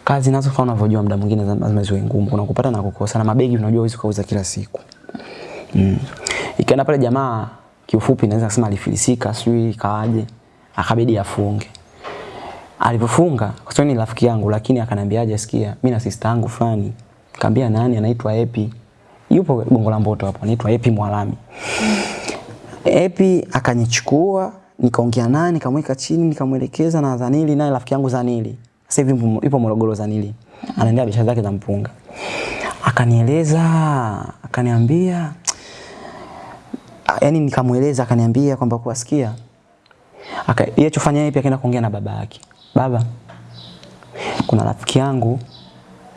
Kazi nazo kama unavyojua muda mwingine lazima ziwe ngumu. Kuna kupata na kukosa na mabegi unajua huwezi kuuza kila siku. Mm. Ikaenda pale jamaa kiufupi naweza kusema alifilisika, sijui ikawaje. Akabidi afunge. Alipofunga, kwa sababu ni rafiki yangu lakini akaniambiaje sikia, mimi na sister yangu fulani. Nikamwambia nani anaitwa Epi. Yupo Gongo la Mboto hapo, anaitwa Epi Mwalami. Epi akanichukua, nikaongea naye, nikamweka chini, nikamwelekeza na Zanili naye rafiki yangu Zanili. Sasa hivi yupo Morogoro Zanili. Anaendea biashara zake za mpunga. Akanieleza, akaniambia yani nikamweleza akaniambia kwamba kuwasikia aka yeye chofanya pia akaenda kuongea na baba yake. Baba, kuna rafiki yangu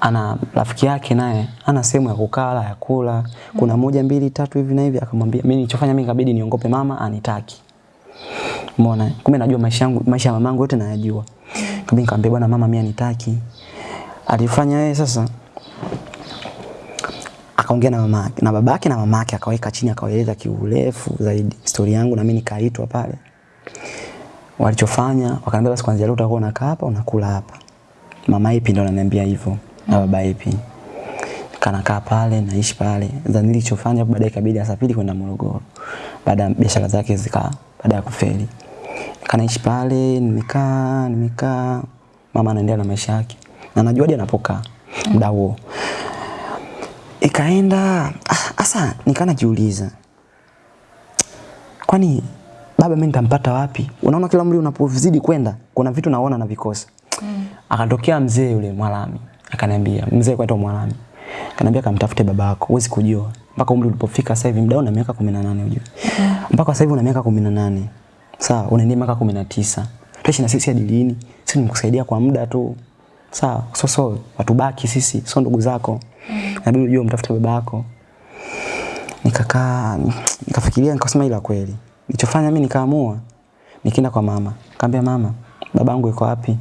ana rafiki yake naye ana sehemu ya kukala ya kula, kuna moja mbili tatu hivi na hivi. Akamwambia mimi nilichofanya mimi kabidi niongope mama anitaki. Umeona? Kumbe najua maisha yangu maisha ya mamangu yote nayajua. kumbe nikamwambia bwana mama mimi anitaki. Alifanya yeye sasa akaongea na mama na babake na mamake akaweka chini akawaeleza kiurefu zaidi historia yangu na mimi nikaitwa pale walichofanya wakaniambia basi kuanzia leo utakuwa unakaa hapa unakula hapa. Mama ipi ndo ananiambia hivyo na baba ipi? Kanakaa pale naishi pale. Za nilichofanya baadaye ikabidi asafiri kwenda Morogoro. Baada biashara zake zika baada ya kufeli. Kanaishi pale nimekaa nimekaa. Mama anaendelea na maisha yake. Na najua hadi anapokaa muda huo. Ikaenda asa nikana najiuliza kwani baba mimi nitampata wapi? Unaona kila mli unapozidi kwenda kuna vitu naona na vikosa. Mm. akatokea mzee yule Mwalami akaniambia mzee kwaitwa Mwalami akaniambia kamtafute babako huwezi kujua. Mpaka umri ulipofika sasa hivi mdao na miaka 18 unajua mm. mpaka sasa hivi una miaka 18 sawa unaendea miaka 19 tuishi na sisi hadi lini? Sisi nimekusaidia kwa muda tu. Sawa so so watubaki sisi sio ndugu zako. Mm. inabidi ujue mtafute babako nikakaa nikafikiria nikasema ila kweli nilichofanya mimi nikaamua nikaenda kwa mama. Nikamwambia mama babangu yuko wapi?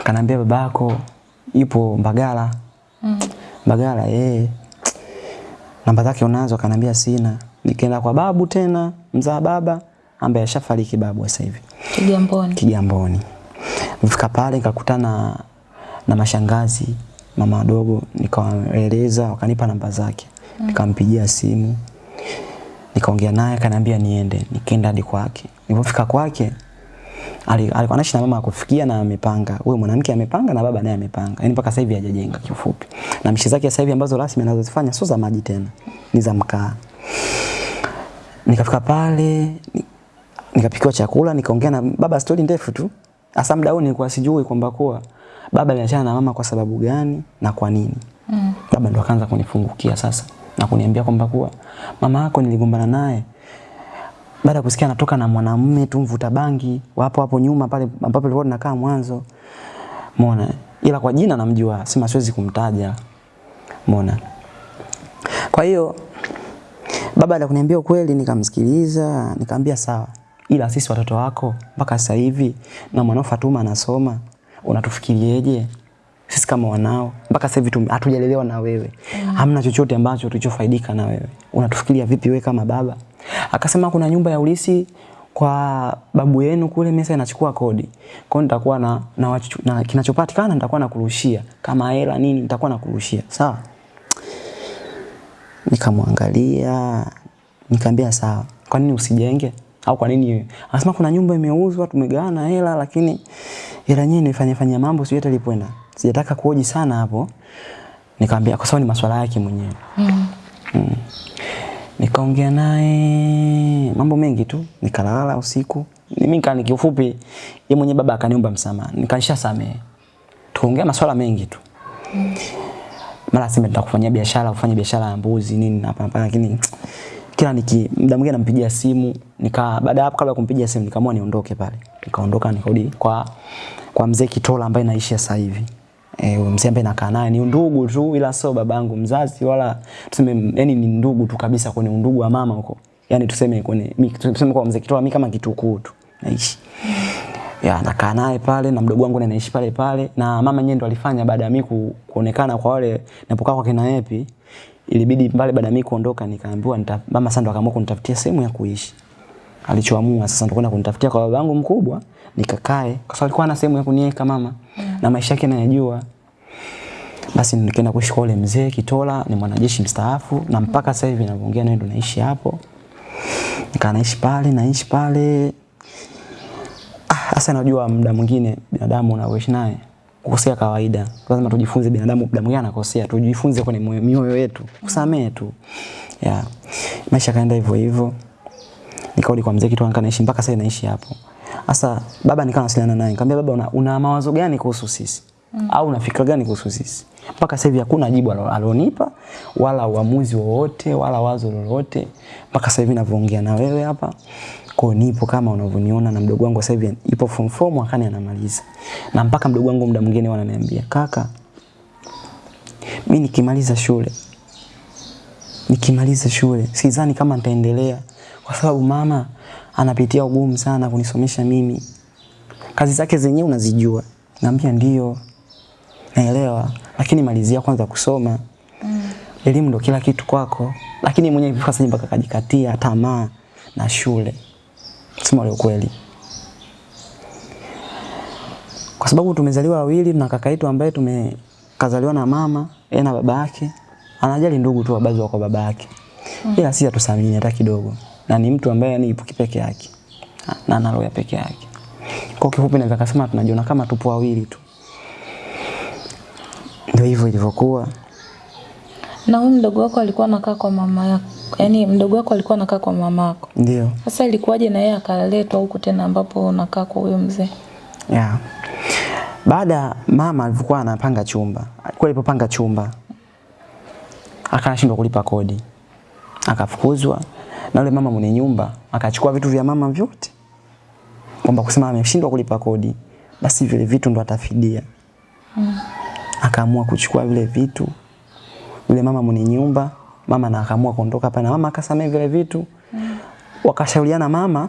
Akanambia babako yupo Mbagala. Mm. Mbagala eh namba zake unazo. Akanambia sina. Nikaenda kwa babu tena mzaa baba ambaye ashafariki babu sasa hivi. Kigamboni. Kigamboni. Nifika pale nikakutana na mashangazi mama wadogo, nikawaeleza, wakanipa namba zake, nikampigia simu, nikaongea naye, akaniambia niende. Nikaenda hadi kwake. Nilipofika kwake ali- alikuwa anaishi na mama akufikia na amepanga. Huyo mwanamke amepanga na baba naye amepanga. Yaani mpaka sasa hivi hajajenga kifupi. Na mishi zake sasa hivi ambazo rasmi anazozifanya sio za maji tena, ni za mkaa. Nikafika pale nikapikiwa chakula, nikaongea na baba stori ndefu tu. Hasa muda huo nilikuwa sijui kwamba kuwa baba aliachana na mama kwa sababu gani na kwa nini. Mm. Baba ndo akaanza kunifungukia sasa na kuniambia kwamba kuwa mama yako niligombana naye baada ya kusikia anatoka na mwanamume tu mvuta bangi wapo hapo nyuma pale ambapo tulikuwa tunakaa mwanzo. Umeona? Ila kwa jina namjua, sema siwezi kumtaja. Umeona? Kwa hiyo baba alikuniambia ukweli, nikamsikiliza, nikamwambia sawa. Ila sisi watoto wako mpaka sasa hivi na mwanao Fatuma anasoma, unatufikirieje? Sisi kama wanao mpaka sasa hivi hatujalelewa na wewe. mm. Hamna chochote ambacho tulichofaidika na wewe. Unatufikiria vipi wewe kama baba? Akasema kuna nyumba ya ulisi kwa babu yenu kule mesa inachukua kodi. Kwa hiyo nitakuwa na, na, wachu- na kinachopatikana nitakuwa nakurushia. Kama hela nini nitakuwa nakurushia. Sawa? Nikamwangalia, nikamwambia sawa. Kwa nini usijenge? Au kwa nini? Anasema kuna nyumba imeuzwa, tumegawana hela lakini hela yenyewe nifanye fanya mambo sio hata ilipoenda. Sijataka kuoji sana hapo. Nikamwambia kwa sababu ni masuala yake mwenyewe. Mm. Mm. Nikaongea naye mambo mengi tu, nikalala usiku. Mimi nika kiufupi, yeye mwenye baba akaniomba msamaha, nikanishasamehe. Tukaongea masuala mengi tu. Mm. Mara sema nitakufanyia biashara, ufanye biashara ya mbuzi nini na hapa hapa lakini kila niki muda mwingine nampigia simu nika baada hapo kabla ya kumpigia simu nikaamua niondoke pale nikaondoka nikarudi kwa kwa mzee Kitola ambaye naishi sasa hivi huyo mzee ambaye nakaa naye ni ndugu tu ila sio babangu mzazi wala tuseme yani ni ndugu tu kabisa kwenye undugu wa mama huko. Yani tuseme kwenye mi- tuseme kwa mzee Kitoa, mimi kama kitukuu tu naishi. Ya nakaa naye pale na mdogo wangu anaishi pale pale na mama yeye ndo alifanya baada ya mimi kuonekana kwa wale napokaa kwa kina Epi ilibidi pale baada ya mimi kuondoka nikaambiwa nita, mama sasa ndo akaamua kunitafutia sehemu ya kuishi. Alichoamua sasa ndo kwenda kunitafutia kwa babangu mkubwa nikakae kwa sababu alikuwa na sehemu ya kuniweka mama na maisha yake anayajua. basi nikaenda kuishi kwa mzee Kitola ni mwanajeshi mstaafu na mpaka sasa hivi ninavyoongea naye ndo naishi hapo nikaa naishi pale naishi pale Ah, Sasa najua muda mwingine binadamu unaoishi naye kukosea kawaida. Lazima tujifunze binadamu muda mwingine anakosea, tujifunze kwenye mioyo yetu, kusamehe tu. Yeah. Maisha kaenda hivyo hivyo. Nikarudi kwa mzee kitu naishi mpaka sasa naishi hapo. Sasa baba nikawa nasiliana naye, nikamwambia baba una, una mawazo gani kuhusu sisi? Mm. Au una fikra gani kuhusu sisi? Mpaka sasa hivi hakuna jibu alionipa alonipa wala uamuzi wowote wala wazo lolote mpaka sasa hivi ninavyoongea na wewe hapa. Kwa nipo kama unavyoniona na mdogo wangu sasa hivi ipo form 4 mwakani anamaliza. Na mpaka mdogo wangu muda mwingine wananiambia, "Kaka, mimi nikimaliza shule nikimaliza shule sidhani kama nitaendelea kwa sababu mama anapitia ugumu sana kunisomesha mimi. Kazi zake zenyewe unazijua. Naambia ndio. Naelewa, lakini malizia kwanza kusoma. Mm. Elimu ndo kila kitu kwako. Lakini mwenyewe hivi sasa mpaka kajikatia tamaa na shule. Sema leo kweli. Kwa sababu tumezaliwa wawili na kaka yetu ambaye tumekazaliwa na mama, yeye na baba yake. Anajali ndugu tu wabazi kwa baba yake. Ila si atusamini hata kidogo. Na ni mtu ambaye yani ipo kipeke yake. Na ana roho ya peke yake. Kwa kifupi naweza kusema tunajiona kama tupo wawili tu. Ndio hivyo ilivyokuwa. Na huyu mdogo wako alikuwa anakaa kwa mama yako. Yaani mdogo wako alikuwa anakaa kwa mama yako. Ndio. Sasa ilikuwaje na yeye akaletwa huku tena ambapo unakaa kwa huyo mzee? Yeah. Baada mama alivyokuwa anapanga chumba, alikuwa alipopanga chumba akashindwa kulipa kodi. Akafukuzwa na yule mama mwenye nyumba akachukua vitu vya mama vyote. Kwamba kusema ameshindwa kulipa kodi, basi vile vitu ndo atafidia. Mm. Akaamua kuchukua vile vitu. Yule mama mwenye nyumba, mama na akaamua kuondoka pale na mama akasamea vile vitu. Mm. Wakashauriana mama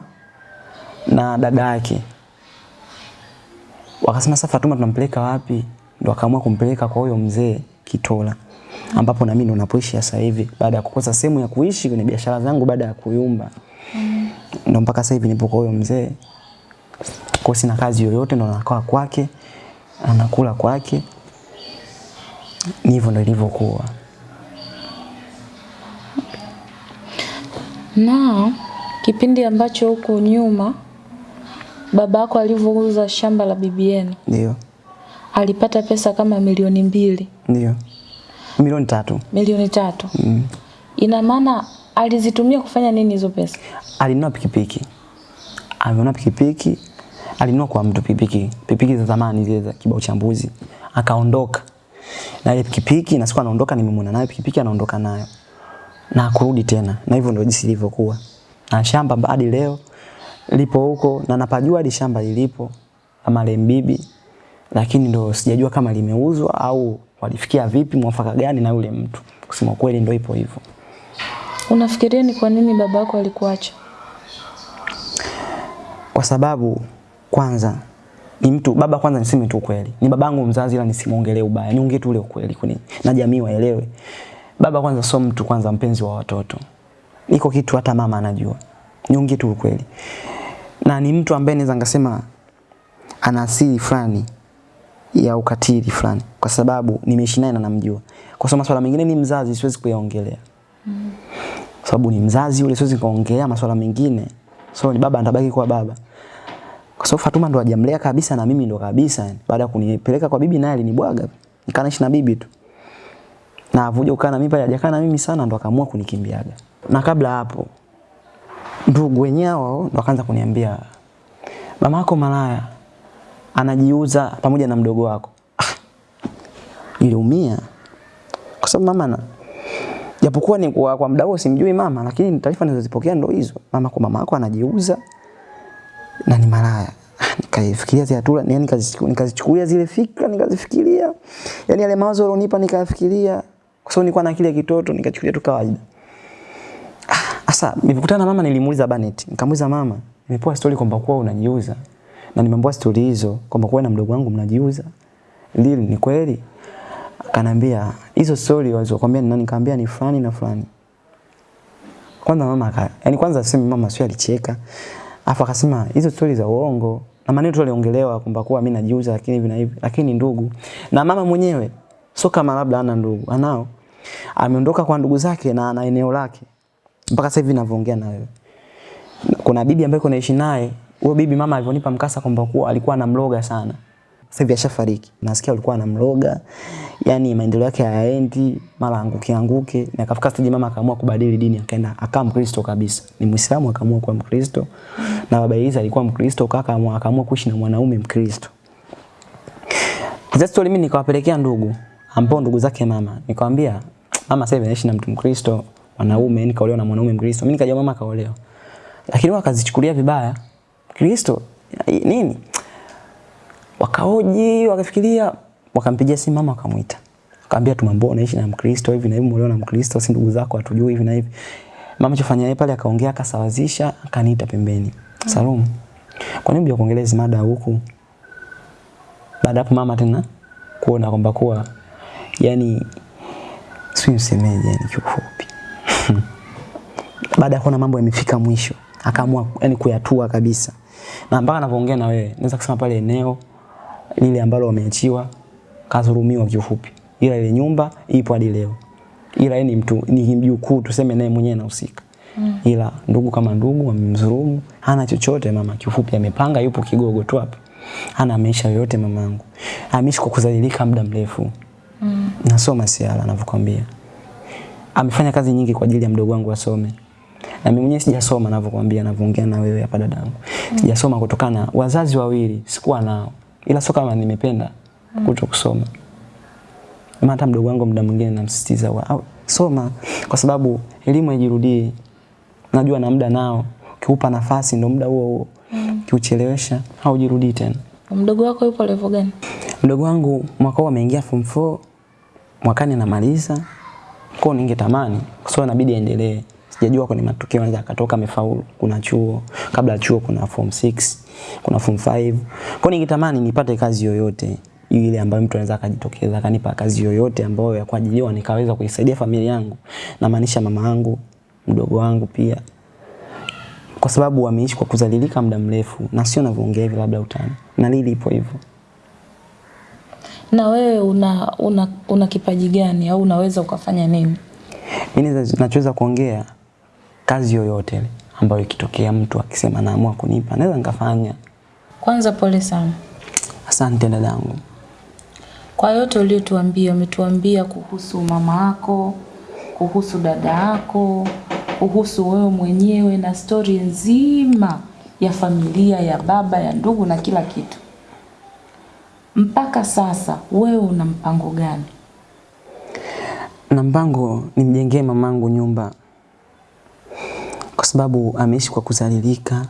na dada yake wakasema sasa Fatuma tunampeleka wapi? Ndo akaamua kumpeleka kwa huyo mzee Kitola ambapo na mimi ndo napoishi sasa hivi baada ya kukosa sehemu ya kuishi kwenye biashara zangu baada ya kuyumba. Mm. Ndo mpaka sasa hivi nipo kwa huyo mzee. Kwa sina kazi yoyote ndo nakaa kwake, anakula kwake. Ni hivyo ndo ilivyokuwa. Na kipindi ambacho huko nyuma baba yako alivyouza shamba la bibi yenu Ndio. alipata pesa kama milioni mbili, Ndio. Milioni tatu. milioni tatu. Mm. Ina maana alizitumia kufanya nini hizo pesa? alinunua pikipiki. Amenunua pikipiki, alinunua kwa mtu pikipiki, pikipiki za zamani zile za kibao cha mbuzi. Akaondoka. Na ile pikipiki na siku anaondoka nimemwona nayo pikipiki anaondoka nayo. Na kurudi tena. Na hivyo ndio jinsi ilivyokuwa. Na shamba hadi leo lipo huko na napajua hadi shamba lilipo ama Lembibi. Lakini ndo sijajua kama limeuzwa au walifikia vipi mwafaka gani na yule mtu. Kusema kweli ndio ipo hivyo. Unafikiria ni kwa nini baba yako alikuacha? kwa sababu kwanza ni mtu baba kwanza niseme tu ukweli ni babangu mzazi ila nisimuongelee ubaya. Niongee tu ule ukweli kuni na jamii waelewe. Baba kwanza sio mtu kwanza mpenzi wa watoto. Niko kitu hata mama anajua. Niongee tu ukweli. Na ni mtu ambaye naweza ngasema ana asili fulani ya ukatili fulani. Kwa sababu nimeishi naye na namjua kwa sababu masuala mengine ni mzazi siwezi kuyaongelea. Mm. kwa sababu ni mzazi yule siwezi kuongelea masuala mengine. So ni baba atabaki kuwa baba. Kwa sababu Fatuma ndo hajamlea kabisa na mimi ndo kabisa. Yani. baada ya kunipeleka kwa bibi naye alinibwaga. Nikaanishi na bibi tu. Na avuja ukana na mimi pale hajakaa na mimi sana ndo akaamua kunikimbiaga. Na kabla hapo ndugu wenyewe hao ndo akaanza kuniambia mama yako malaya anajiuza pamoja na mdogo wako Ah, niliumia kwa sababu mama na japokuwa ni kwa, kwa muda simjui mama, lakini taarifa nilizozipokea ndo hizo. Mama kwa mama yako anajiuza na ni malaya. Nikaifikiria zile hatua, yani nikazichukulia zile fikra, nikazifikiria. Yani yale mawazo yalonipa nikayafikiria. Kwa sababu nilikuwa na akili ya kitoto, nikachukulia tu kawaida. Sasa nilipokutana na mama nilimuuliza Banet. Nikamuuliza mama, nimepewa story kwamba kwa unajiuza. Na nimeambiwa story hizo kwamba kwa na mdogo wangu mnajiuza. Lili ni kweli? Akanambia hizo story walizokuambia ni nani? Nikamwambia ni fulani na fulani. Kwanza mama aka, yani kwanza sema mama sio alicheka. Afu akasema hizo story za uongo. Na maneno tu aliongelewa kwamba kwa mimi najiuza lakini hivi na hivi, lakini ndugu. Na mama mwenyewe sio kama labda ana ndugu, anao. Ameondoka kwa ndugu zake na ana eneo lake. Mpaka sasa hivi ninavyoongea na wewe. Kuna bibi ambaye naishi naye, huyo bibi mama alivyonipa mkasa kwamba kuwa alikuwa anamloga sana. Sasa hivi ashafariki. Nasikia alikuwa anamloga. Yaani maendeleo yake hayaendi, mara anguke anguke. Na akafika stage mama akaamua kubadili dini, akaenda akawa Mkristo kabisa. Ni Muislamu akaamua kuwa Mkristo. Na baba Eliza alikuwa Mkristo, kaka akaamua kuishi na mwanaume Mkristo. Sasa story mimi nikawapelekea ndugu, ambao ndugu zake mama. Nikamwambia mama sasa anaishi na mtu Mkristo, mwanaume, nikaolewa na mwanaume Mkristo. Mimi nikajua mama kaolewa. Lakini wakazichukulia vibaya. Kristo nini? Wakaoji, wakafikiria, wakampigia simu mama wakamwita. Akamwambia tumambo unaishi na Mkristo hivi na hivi, umeolewa na Mkristo, si ndugu zako hatujui hivi na hivi. Mama chofanya yeye pale akaongea akasawazisha, akaniita pembeni. Salum. Kwa nini bila kuongelea hizi mada huku? Baada hapo mama tena kuona kwamba kuwa yani si msemeje yani kiufupi. Baada ya kuona mambo yamefika mwisho, akaamua yani kuyatua kabisa. Na mpaka anapoongea na wewe, naweza kusema pale eneo lile ambalo wameachiwa kadhulumiwa kiufupi. Ila ile nyumba ipo hadi leo. Ila yeye ni mtu ni mjukuu tuseme naye mwenyewe anahusika. Mm. Ila ndugu kama ndugu wamemdhulumu, hana chochote mama kiufupi amepanga yupo kigogo tu hapa. Hana maisha yoyote mamangu. Ameishi kwa kudhalilika muda mrefu. Mm. Nasoma siala anavyokuambia. Amefanya kazi nyingi kwa ajili ya mdogo wangu asome. Na mimi mwenyewe sijasoma ninavyokuambia ninavyoongea na wewe hapa dadangu. Mm. Sijasoma kutokana wazazi wawili sikuwa nao. Ila sio kama nimependa mm. kuto kusoma. Hata mdogo wangu muda mwingine namsisitiza wa soma kwa sababu elimu haijirudii. Najua na muda nao. kiupa nafasi ndo muda huo huo. Mm. Kiuchelewesha haujirudii tena. Mdogo wako yupo level gani? Mdogo wangu mwaka huu ameingia form 4 mwakani anamaliza. Kwa ningetamani kwa sababu inabidi aendelee. Sijajua kwenye matukio anaweza akatoka amefaulu. Kuna chuo, kabla ya chuo kuna form 6, kuna form 5. Kwa ningetamani nipate kazi yoyote ile ambayo mtu anaweza akajitokeza akanipa kazi yoyote ambayo ya kuajiliwa nikaweza kuisaidia familia yangu. Na maanisha mama yangu, mdogo wangu pia. Kwa sababu wameishi kwa kuzalilika muda mrefu na sio navyoongea hivi labda utani. Na lili ipo hivyo. Na wewe una, una, una kipaji gani au unaweza ukafanya nini? Mimi nachoweza kuongea kazi yoyote ambayo ikitokea mtu akisema naamua kunipa naweza nikafanya. Kwanza pole sana. Asante dadangu. Kwa yote uliotuambia, umetuambia kuhusu mama yako, kuhusu dada yako, kuhusu wewe mwenyewe na stori nzima ya familia, ya baba, ya ndugu na kila kitu. Mpaka sasa wewe una mpango gani? Na mpango nimjengee mamangu nyumba kwa sababu ameishi kwa kuzalilika,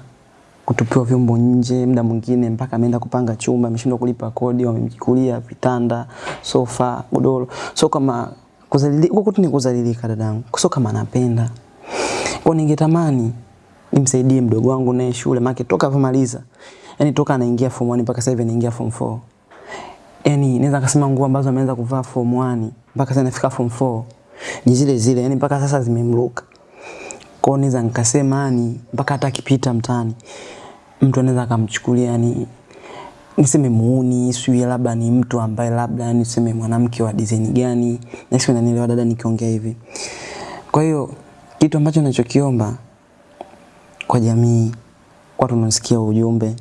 kutupiwa vyombo nje, muda mwingine mpaka ameenda kupanga chumba, ameshindwa kulipa kodi, wamemchukulia vitanda, sofa, godoro. So kama kuzalilika, huko tu ni kuzalilika dadangu. So kama anapenda. Kwa ningetamani nimsaidie mdogo wangu naye shule, maana toka avomaliza. Yaani toka anaingia form 1 mpaka sasa hivi anaingia form 4. Yaani naweza kusema nguo ambazo ameanza kuvaa form 1 mpaka sasa anafika form 4 ni zile zile, yaani mpaka sasa zimemruka. Kwa hiyo naweza nikasema yani mpaka hata kipita mtaani mtu anaweza akamchukulia yani niseme muuni, sijui labda ni mtu ambaye labda yani niseme mwanamke wa design gani. Na sio unanielewa dada nikiongea hivi. Kwa hiyo kitu ambacho ninachokiomba kwa jamii, kwa tunasikia ujumbe,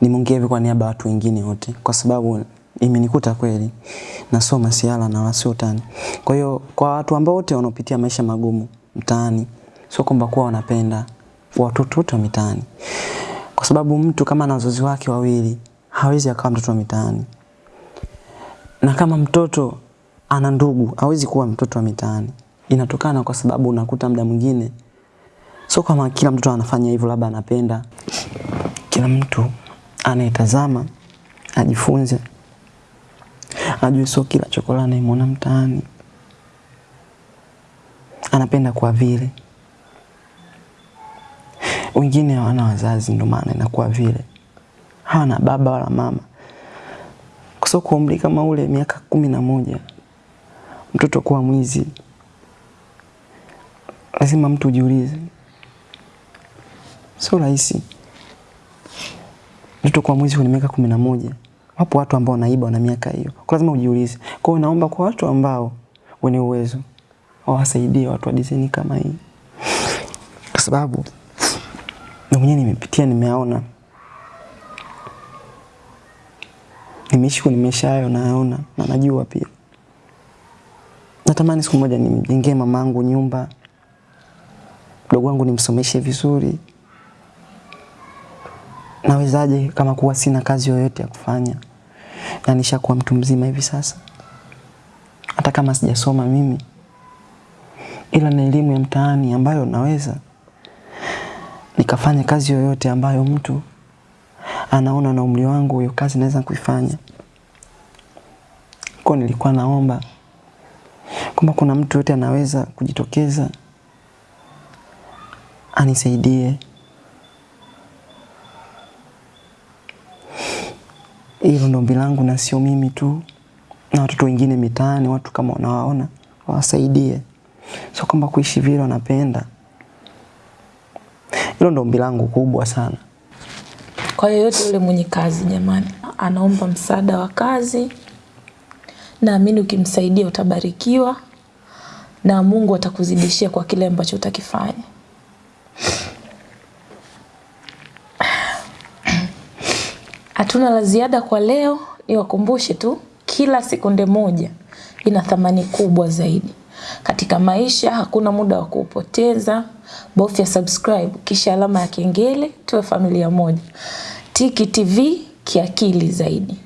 nimeongea hivi kwa niaba ya watu wengine wote kwa sababu imenikuta kweli nasoma siala na wasio tani. Kwa hiyo kwa watu ambao wote wanaopitia maisha magumu mtaani, sio kwamba kuwa wanapenda watoto wote wa mitaani. Kwa sababu mtu kama ana wazazi wake wawili hawezi akawa mtoto wa mitaani. Na kama mtoto ana ndugu hawezi kuwa mtoto wa mitaani. inatokana kwa sababu unakuta muda mwingine sio kama kila mtu anafanya hivyo, labda anapenda. Kila mtu anayetazama ajifunze, ajue sio kila chokola anayemwona mtaani anapenda kwa vile. Wengine hawana wazazi, ndio maana inakuwa vile, hawana baba wala mama. Sababu kwa umri kama ule, miaka kumi na moja, mtoto kuwa mwizi, lazima mtu ujiulize, sio rahisi. Mtoto kuwa mwizi kwenye miaka kumi na moja, wapo watu ambao wanaiba wana miaka hiyo, kwa lazima ujiulize. Kwa hiyo naomba kwa watu ambao wenye uwezo wawasaidie watu wa design kama hii, kwa sababu na mwenyewe nimepitia, nimeaona, nimeishi kwenye maisha hayo, nayaona na najua pia. Natamani siku moja nimjengee mamangu nyumba, mdogo wangu nimsomeshe vizuri. Nawezaje kama kuwa sina kazi yoyote ya kufanya? Na nishakuwa mtu mzima hivi sasa, hata kama sijasoma mimi, ila na elimu ya mtaani ambayo naweza nikafanya kazi yoyote ambayo mtu anaona na umri wangu hiyo kazi naweza kuifanya. Kwa nilikuwa naomba kwamba kuna mtu yote anaweza kujitokeza anisaidie. Hilo ndo ombi langu, na sio mimi tu, na watoto wengine mitaani, watu kama wanawaona wawasaidie, sio kwamba kuishi vile wanapenda. Hilo ndo ombi langu kubwa sana. Kwa yoyote yule mwenye kazi jamani, anaomba msaada wa kazi, naamini ukimsaidia utabarikiwa na Mungu atakuzidishia kwa kile ambacho utakifanya. Hatuna la ziada kwa leo, niwakumbushe tu, kila sekunde moja ina thamani kubwa zaidi katika maisha. Hakuna muda wa kupoteza Bofya subscribe kisha alama ya kengele, tuwe familia moja. Tiki TV kiakili zaidi.